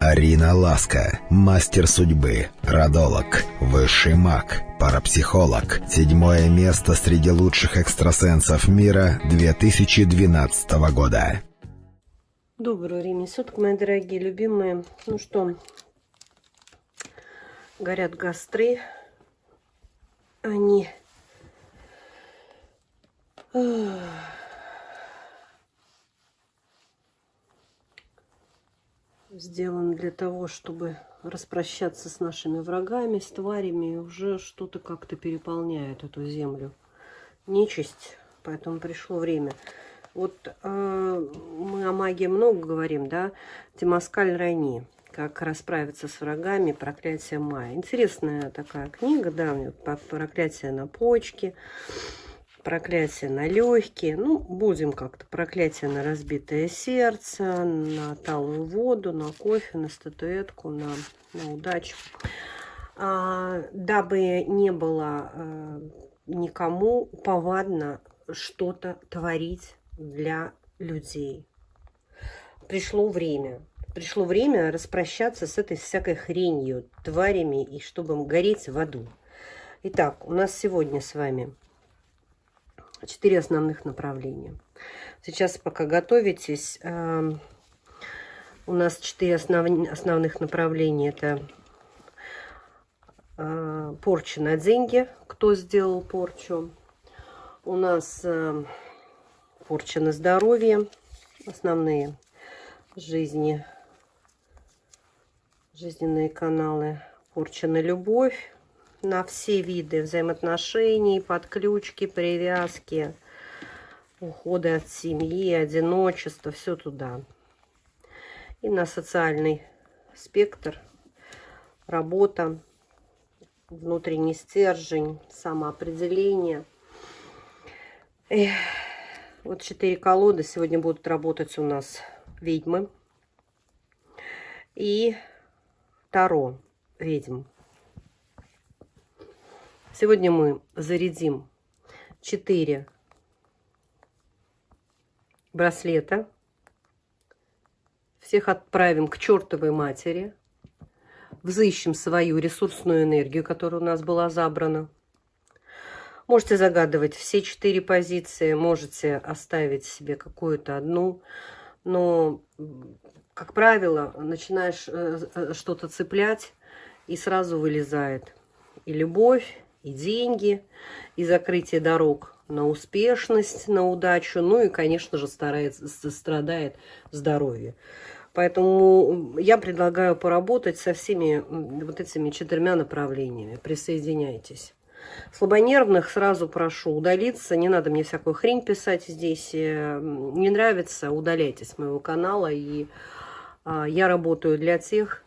Арина Ласка, мастер судьбы, родолог, высший маг, парапсихолог. Седьмое место среди лучших экстрасенсов мира 2012 года. Доброго времени суток, мои дорогие, любимые. Ну что, горят гастры. Они... сделан для того, чтобы распрощаться с нашими врагами, с тварями, и уже что-то как-то переполняет эту землю. Нечисть, поэтому пришло время. Вот э, мы о магии много говорим, да? Тимаскаль Райни. Как расправиться с врагами, проклятие Майя. Интересная такая книга, да, проклятие на почки проклятие на легкие. Ну, будем как-то проклятие на разбитое сердце, на талую воду, на кофе, на статуэтку, на, на удачу. А, дабы не было а, никому повадно что-то творить для людей. Пришло время. Пришло время распрощаться с этой всякой хренью, тварями, и чтобы гореть в аду. Итак, у нас сегодня с вами четыре основных направления. Сейчас, пока готовитесь, эм, у нас четыре основ... основных направления. Это э, порча на деньги, кто сделал порчу. У нас э, порча на здоровье, основные жизни, жизненные каналы. Порча на любовь, на все виды взаимоотношений, подключки, привязки, уходы от семьи, одиночество, все туда. И на социальный спектр, работа, внутренний стержень, самоопределение. Эх, вот четыре колоды сегодня будут работать у нас ведьмы и Таро ведьм. Сегодня мы зарядим 4 браслета. Всех отправим к чертовой матери. Взыщем свою ресурсную энергию, которая у нас была забрана. Можете загадывать все четыре позиции, можете оставить себе какую-то одну. Но, как правило, начинаешь э, э, что-то цеплять, и сразу вылезает и любовь, и деньги, и закрытие дорог на успешность, на удачу, ну и, конечно же, старается, страдает здоровье. Поэтому я предлагаю поработать со всеми вот этими четырьмя направлениями. Присоединяйтесь. Слабонервных сразу прошу удалиться. Не надо мне всякую хрень писать здесь. Э, не нравится, удаляйтесь с моего канала. И а, я работаю для тех,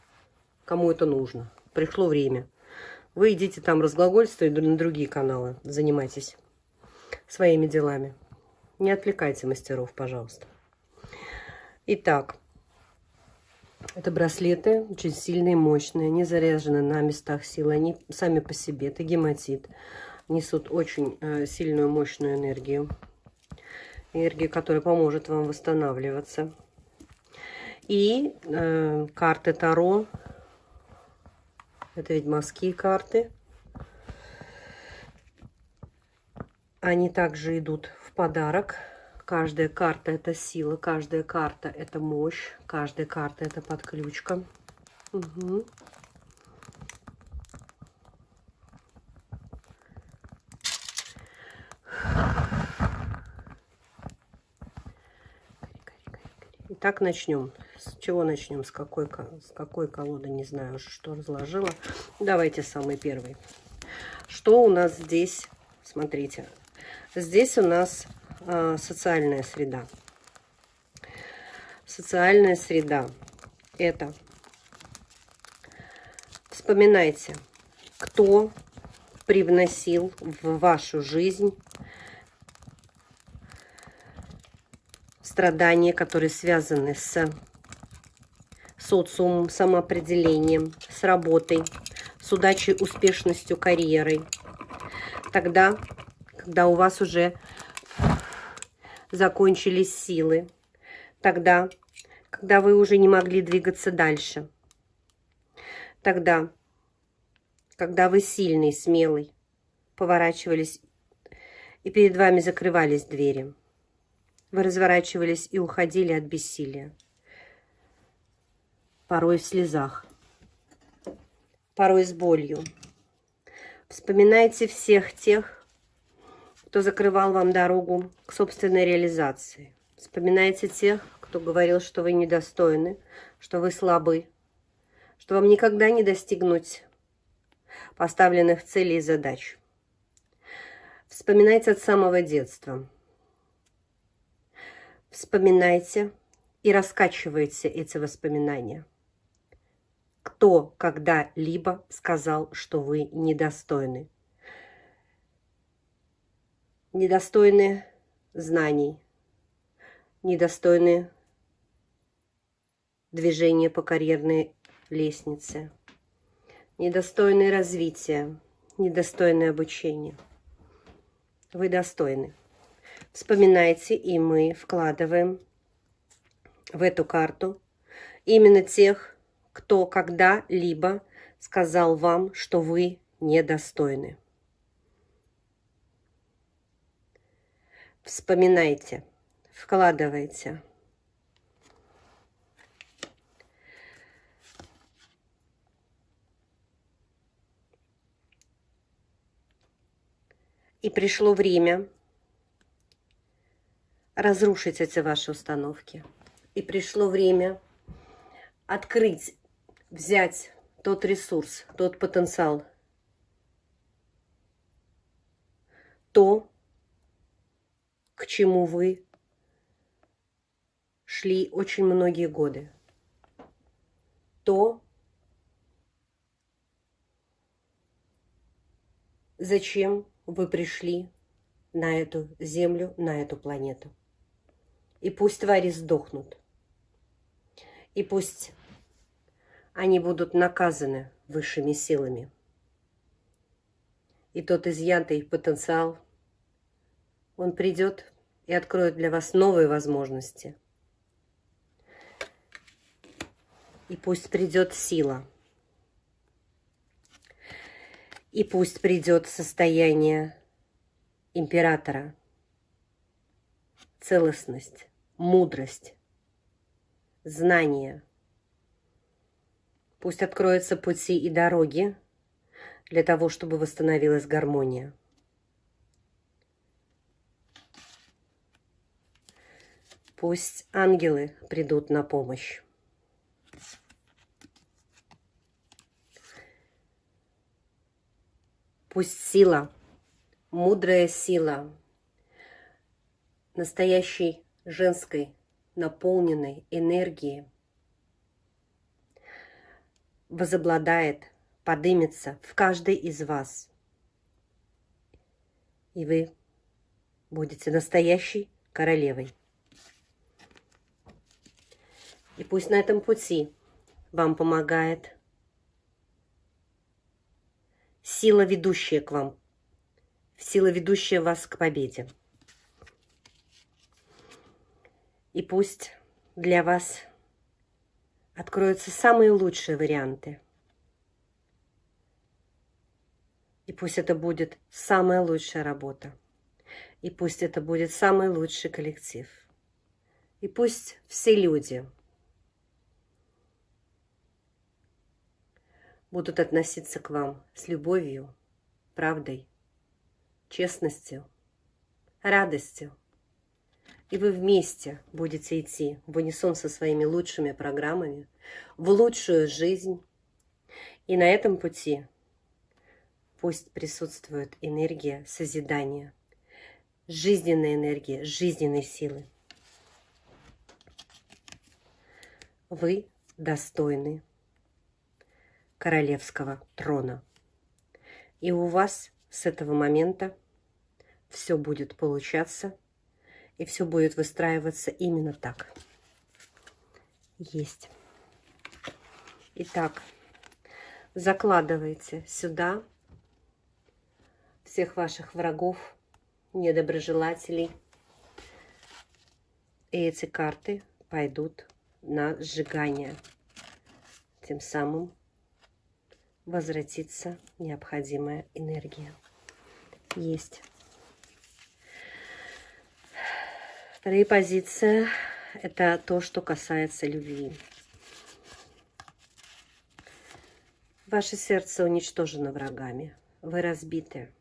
кому это нужно. Пришло время. Вы идите там разглагольствуйте на другие каналы, занимайтесь своими делами. Не отвлекайте мастеров, пожалуйста. Итак, это браслеты, очень сильные, мощные. Они заряжены на местах силы. Они сами по себе, это гематит, несут очень э, сильную, мощную энергию. Энергию, которая поможет вам восстанавливаться. И э, карты Таро это ведьмовские карты. Они также идут в подарок. Каждая карта это сила, каждая карта это мощь, каждая карта это подключка. Угу. Итак, начнем. С чего начнем? С какой, с какой колоды? Не знаю уже, что разложила. Давайте самый первый. Что у нас здесь? Смотрите. Здесь у нас э, социальная среда. Социальная среда. Это. Вспоминайте, кто привносил в вашу жизнь страдания, которые связаны с социумом, самоопределением, с работой, с удачей, успешностью, карьерой. Тогда, когда у вас уже закончились силы, тогда, когда вы уже не могли двигаться дальше, Тогда, когда вы сильный, смелый, поворачивались, и перед вами закрывались двери. Вы разворачивались и уходили от бессилия. Порой в слезах, порой с болью. Вспоминайте всех тех, кто закрывал вам дорогу к собственной реализации. Вспоминайте тех, кто говорил, что вы недостойны, что вы слабы, что вам никогда не достигнуть поставленных целей и задач. Вспоминайте от самого детства. Вспоминайте и раскачивайте эти воспоминания. Кто когда-либо сказал, что вы недостойны? Недостойны знаний, недостойны движения по карьерной лестнице, недостойны развития, недостойны обучения. Вы достойны. Вспоминайте, и мы вкладываем в эту карту именно тех, кто когда-либо сказал вам, что вы недостойны. Вспоминайте, вкладывайте. И пришло время разрушить эти ваши установки. И пришло время открыть взять тот ресурс, тот потенциал, то, к чему вы шли очень многие годы, то, зачем вы пришли на эту землю, на эту планету. И пусть твари сдохнут. И пусть они будут наказаны высшими силами. И тот изъятый потенциал, он придет и откроет для вас новые возможности. И пусть придет сила. И пусть придет состояние императора, целостность, мудрость, знание – Пусть откроются пути и дороги для того, чтобы восстановилась гармония. Пусть ангелы придут на помощь. Пусть сила, мудрая сила, настоящей женской наполненной энергии – возобладает, подымется в каждой из вас. И вы будете настоящей королевой. И пусть на этом пути вам помогает сила, ведущая к вам, сила, ведущая вас к победе. И пусть для вас откроются самые лучшие варианты. И пусть это будет самая лучшая работа. И пусть это будет самый лучший коллектив. И пусть все люди будут относиться к вам с любовью, правдой, честностью, радостью, и вы вместе будете идти в унисон со своими лучшими программами, в лучшую жизнь. И на этом пути пусть присутствует энергия созидания, жизненная энергия, жизненной силы. Вы достойны королевского трона. И у вас с этого момента все будет получаться – и все будет выстраиваться именно так. Есть. Итак, закладывайте сюда всех ваших врагов, недоброжелателей. И эти карты пойдут на сжигание. Тем самым возвратится необходимая энергия. Есть. Вторая позиция – это то, что касается любви. Ваше сердце уничтожено врагами. Вы разбиты.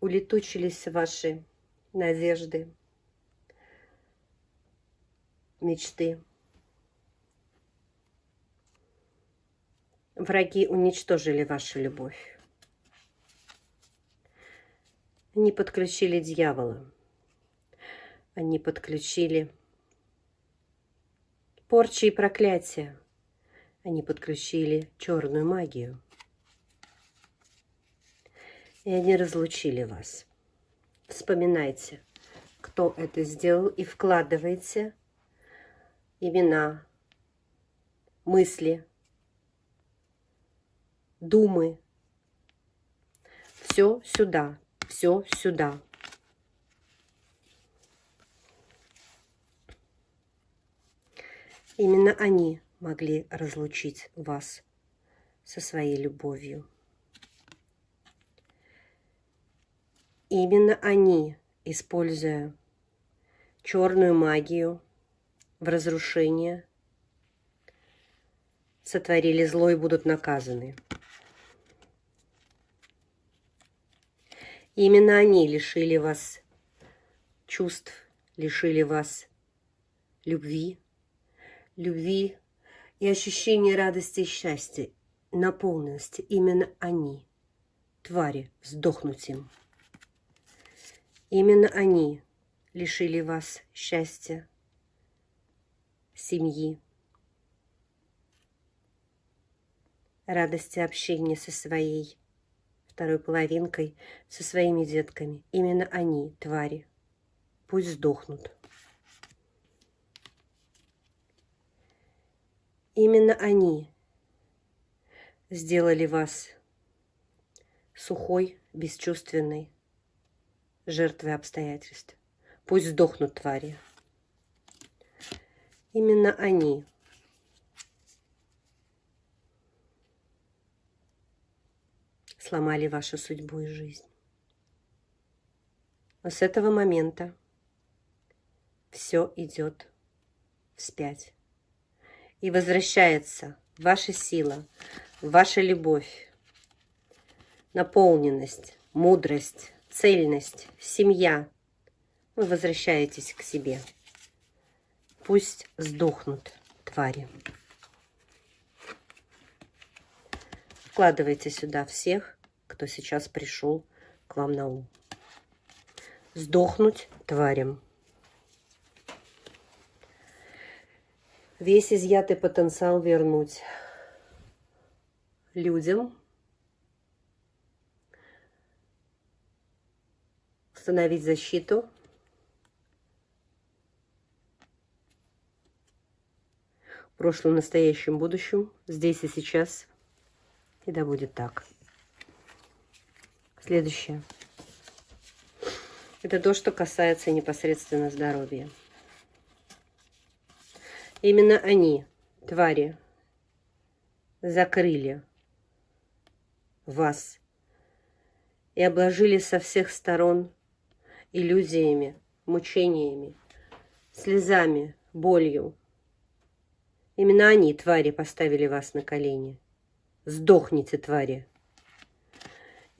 Улетучились ваши надежды, мечты. Враги уничтожили вашу любовь. Они подключили дьявола. Они подключили порчи и проклятия. Они подключили черную магию. И они разлучили вас. Вспоминайте, кто это сделал, и вкладывайте имена, мысли, думы. Все сюда, все сюда. Именно они могли разлучить вас со своей любовью. Именно они, используя черную магию в разрушение, сотворили зло и будут наказаны. Именно они лишили вас чувств, лишили вас любви, любви и ощущение радости и счастья, наполненности, именно они, твари, сдохнуть им. Именно они лишили вас счастья, семьи, радости общения со своей второй половинкой, со своими детками. Именно они, твари, пусть сдохнут. Именно они сделали вас сухой, бесчувственной жертвой обстоятельств. Пусть сдохнут твари. Именно они сломали вашу судьбу и жизнь. Но с этого момента все идет вспять и возвращается ваша сила, ваша любовь, наполненность, мудрость, цельность, семья. Вы возвращаетесь к себе. Пусть сдохнут твари. Вкладывайте сюда всех, кто сейчас пришел к вам на ум. Сдохнуть тварям. весь изъятый потенциал вернуть людям, установить защиту, прошлом, настоящем, будущем, здесь и сейчас. И да будет так. Следующее. Это то, что касается непосредственно здоровья. Именно они, твари, закрыли вас и обложили со всех сторон иллюзиями, мучениями, слезами, болью. Именно они, твари, поставили вас на колени. Сдохните, твари.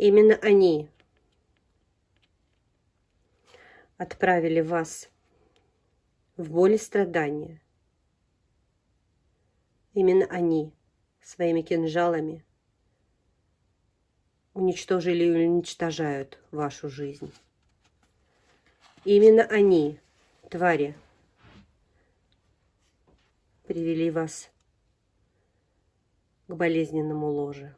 Именно они отправили вас в боль и страдания, Именно они своими кинжалами уничтожили и уничтожают вашу жизнь. Именно они, твари, привели вас к болезненному ложе,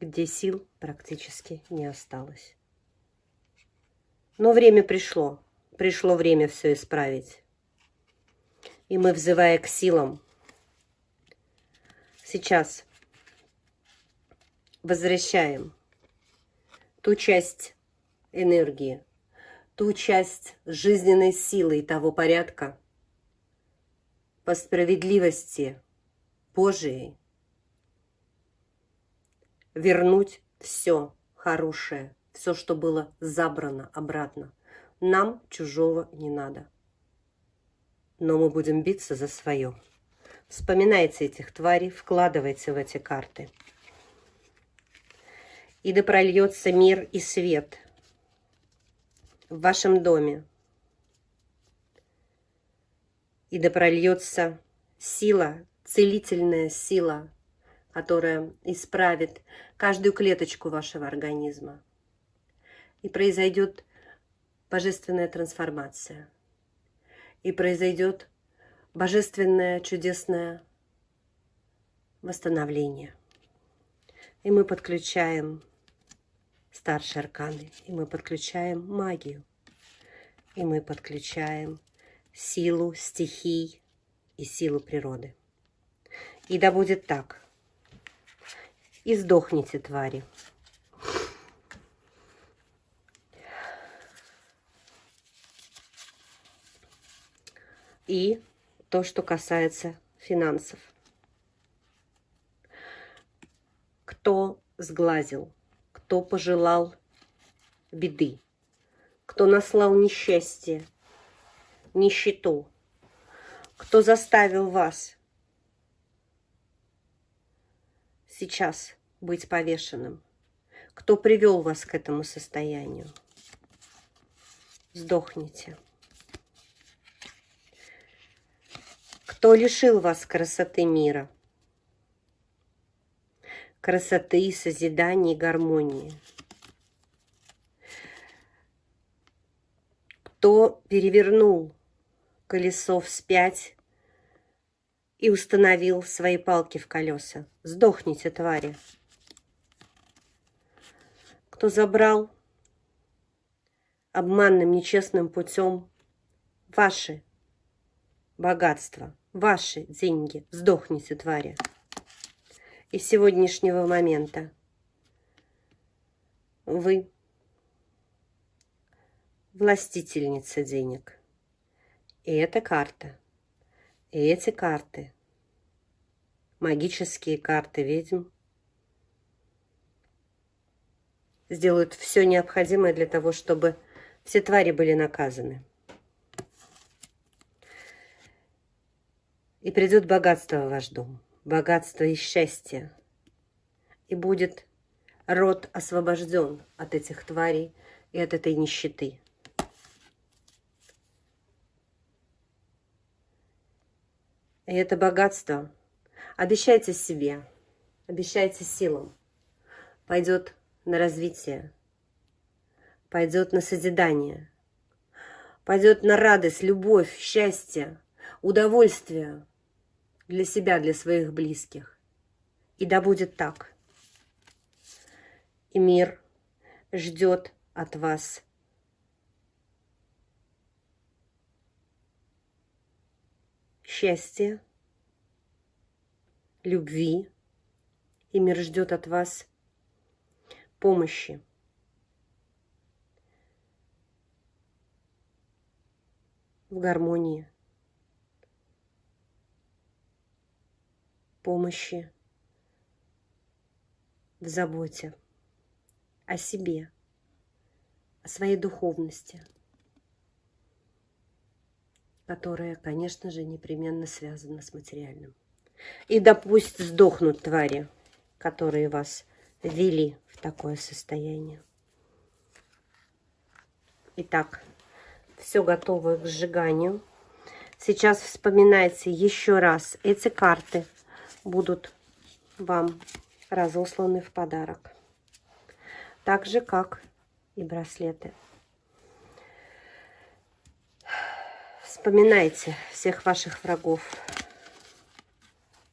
где сил практически не осталось. Но время пришло, пришло время все исправить. И мы, взывая к силам, Сейчас возвращаем ту часть энергии, ту часть жизненной силы и того порядка по справедливости Божией вернуть все хорошее, все, что было забрано обратно. Нам чужого не надо. Но мы будем биться за свое. Вспоминайте этих тварей, вкладывайте в эти карты. И да прольется мир и свет в вашем доме. И да прольется сила, целительная сила, которая исправит каждую клеточку вашего организма. И произойдет божественная трансформация. И произойдет божественное чудесное восстановление. И мы подключаем старшие арканы, и мы подключаем магию, и мы подключаем силу стихий и силу природы. И да будет так. И сдохните, твари. И то, что касается финансов. Кто сглазил, кто пожелал беды, кто наслал несчастье, нищету, кто заставил вас сейчас быть повешенным? Кто привел вас к этому состоянию? Сдохните. Кто лишил вас красоты мира? Красоты, созидания и гармонии? Кто перевернул колесо вспять и установил свои палки в колеса. Сдохните, твари. Кто забрал обманным, нечестным путем ваши богатства, ваши деньги. Сдохните, твари. И с сегодняшнего момента вы властительница денег. И эта карта – и эти карты, магические карты ведьм, сделают все необходимое для того, чтобы все твари были наказаны. И придет богатство в ваш дом, богатство и счастье. И будет род освобожден от этих тварей и от этой нищеты. И это богатство обещайте себе, обещайте силам, пойдет на развитие, пойдет на созидание, пойдет на радость, любовь, счастье, удовольствие для себя, для своих близких. И да будет так. И мир ждет от вас счастья, любви, и мир ждет от вас помощи. В гармонии, помощи, в заботе о себе, о своей духовности – которая, конечно же, непременно связана с материальным. И да пусть сдохнут твари, которые вас ввели в такое состояние. Итак, все готово к сжиганию. Сейчас вспоминайте еще раз, эти карты будут вам разосланы в подарок. Так же, как и браслеты. Вспоминайте всех ваших врагов,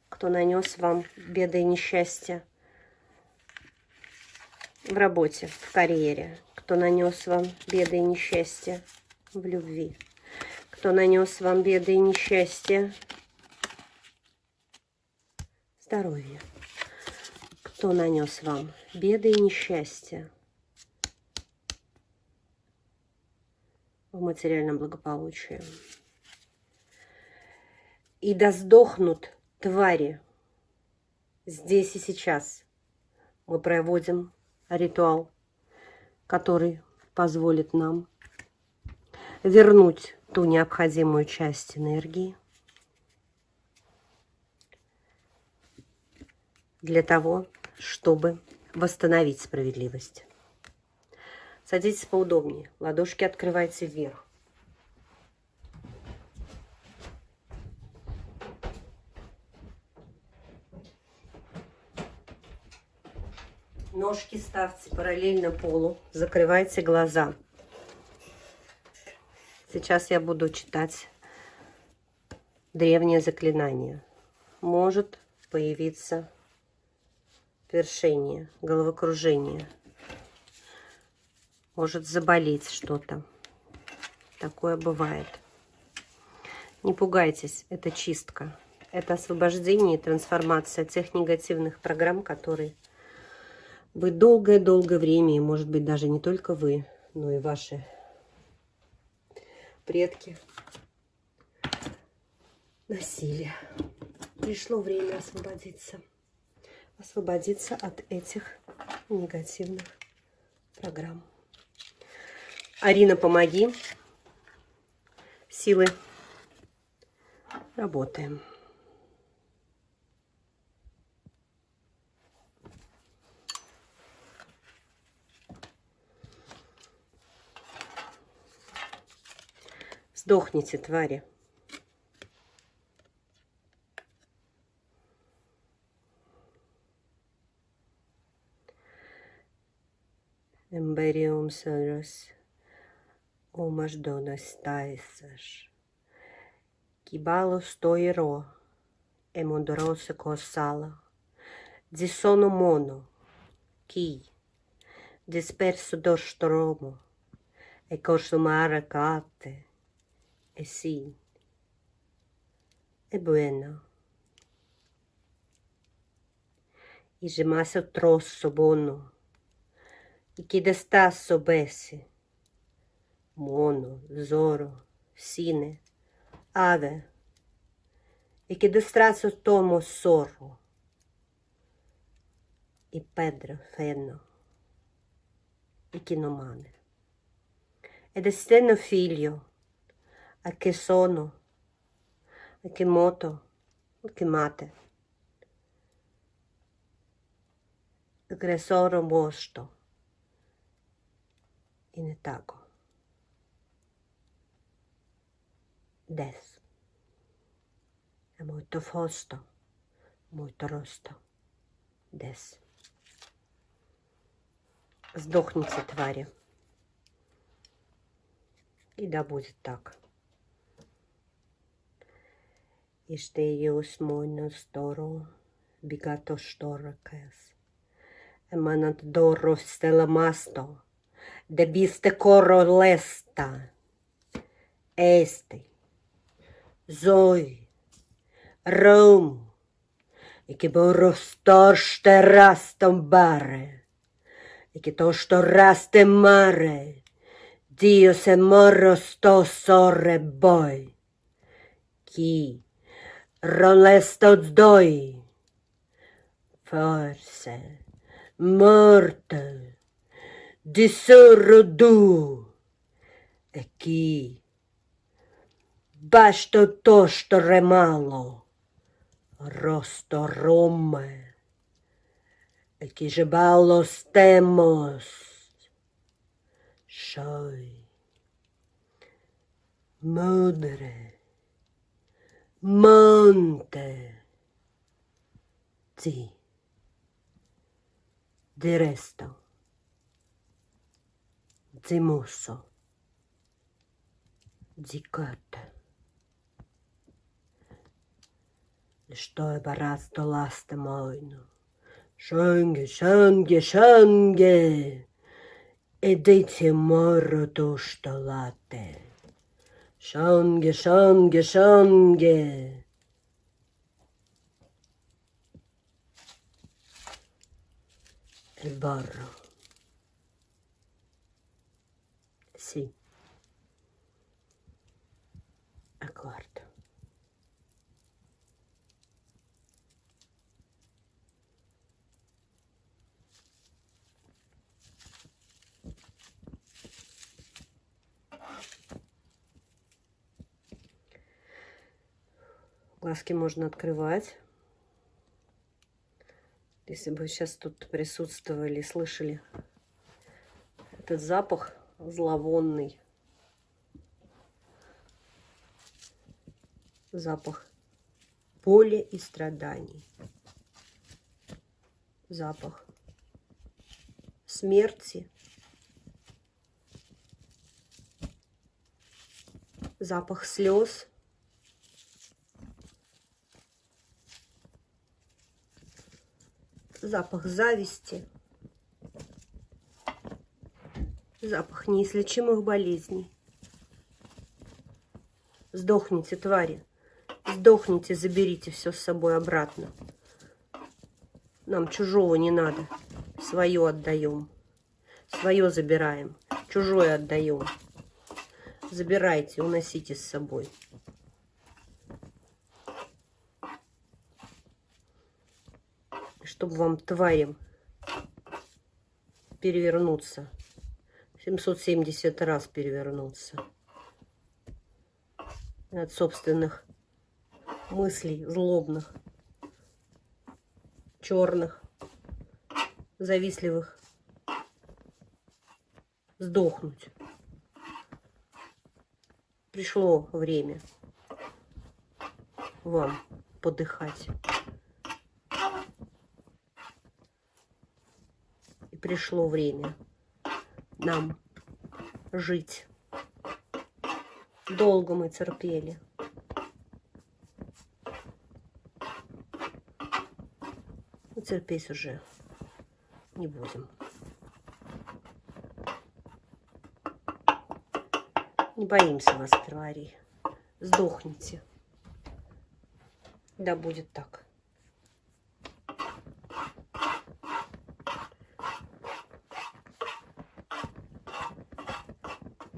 кто нанес вам беды и несчастья в работе, в карьере, кто нанес вам беды и несчастья в любви, кто нанес вам беды и несчастья в здоровье, кто нанес вам беды и несчастья в материальном благополучии. И да сдохнут твари, Здесь и сейчас мы проводим ритуал, который позволит нам вернуть ту необходимую часть энергии для того, чтобы восстановить справедливость. Садитесь поудобнее, ладошки открывайте вверх. Ножки ставьте параллельно полу, закрывайте глаза. Сейчас я буду читать древнее заклинание. Может появиться першение, головокружение. Может заболеть что-то. Такое бывает. Не пугайтесь, это чистка. Это освобождение и трансформация тех негативных программ, которые вы долгое-долгое время, и может быть даже не только вы, но и ваши предки носили. Пришло время освободиться. Освободиться от этих негативных программ. Арина, помоги. Силы. Работаем. Сдохните, твари. Umas donas taisas, Kibalo stoiro, emondorosa cossala, de sono mono, que, disperso do stromo, e cate, é sim, é bueno. E gemase o troço bono, e que desta soubesse. Mono, zoro, sine, ave, e que destraço tomo sorro, e pedra, feno, e que não mame. E é estendo filho. Aqui sono. Aqui moto. Aqui mate. Gresoro mosto. І не тако. Дес. È molto fosto, molto rosto. Дес. Сдохните, твари. И да будет так. Este ius moinas doro, bigato storacas. Emanat doro stella masto, de biste coro lesta. Este, zoi, rom, e che borro storste rastam bare, e che tosto raste mare, Dio se morro sto sorre boi. Chi Rolês todos dois. Força, morte, de sorrodu. Aqui, basta o tosto remalo, rosto Roma. Aqui jabalos temos. Choi, mudre. Monte. Sì, di resto, zimusso, zicot. Что е барасто ласте мойно. Шанге, шанге, шанге. E dite morro Scianghe, scianghe, scianghe. E barro. Sì. Accordo. Глазки можно открывать. Если бы сейчас тут присутствовали, слышали этот запах зловонный. Запах боли и страданий. Запах смерти. Запах слез. Запах зависти. Запах неизлечимых болезней. Сдохните, твари. Сдохните, заберите все с собой обратно. Нам чужого не надо. Свое отдаем. Свое забираем. Чужое отдаем. Забирайте, уносите с собой. Чтобы вам, тварям, перевернуться. 770 раз перевернуться. От собственных мыслей злобных, черных, завистливых. Сдохнуть. Пришло время вам подыхать. И пришло время нам жить. Долго мы терпели. Но терпеть уже не будем. Не боимся вас, твари. Сдохните. Да будет так.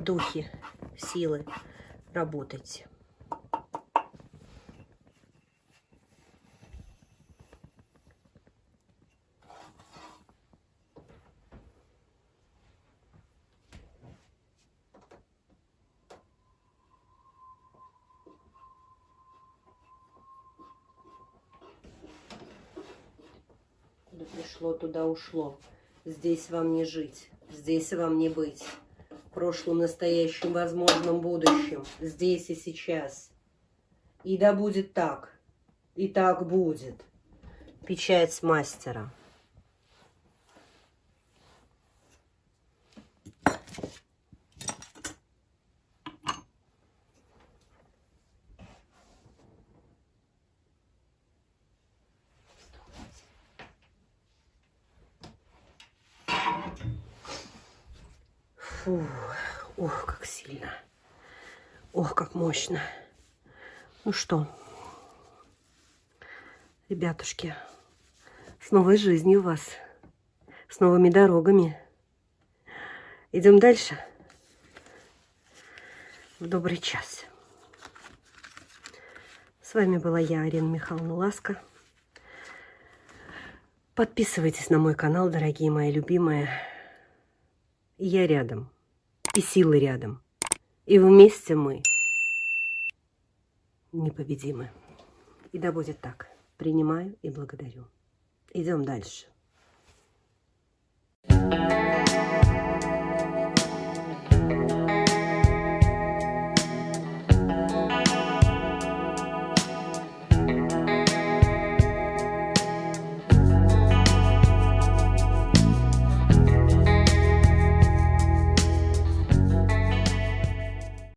Духи, силы, работайте. Куда пришло, туда ушло. Здесь вам не жить, здесь вам не быть. Прошлом, настоящем, возможном будущем. Здесь и сейчас. И да будет так. И так будет. Печать мастера. Мощно. Ну что, ребятушки, с новой жизнью вас, с новыми дорогами. Идем дальше. В добрый час. С вами была я, Арина Михайловна Ласка. Подписывайтесь на мой канал, дорогие мои любимые. Я рядом. И силы рядом. И вместе мы непобедимы. И да будет так. Принимаю и благодарю. Идем дальше. Thank you.